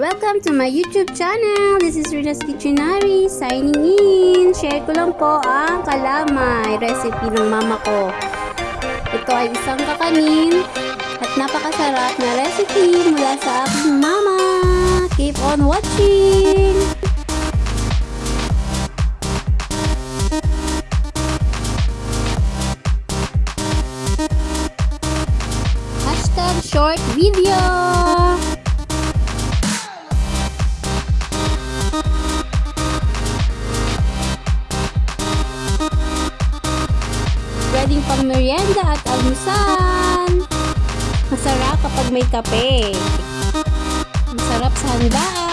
Welcome to my YouTube channel. This is Rina's Kitchenary signing in. Share ko lang po ang kalamay recipe ng mama ko. Ito ay isang kakanin at napakasarap na recipe mula sa aking mama. Keep on watching! Hashtag short video! Pwedeng pang merienda at almusal. Masarap kapag may kape. Masarap sa handaan.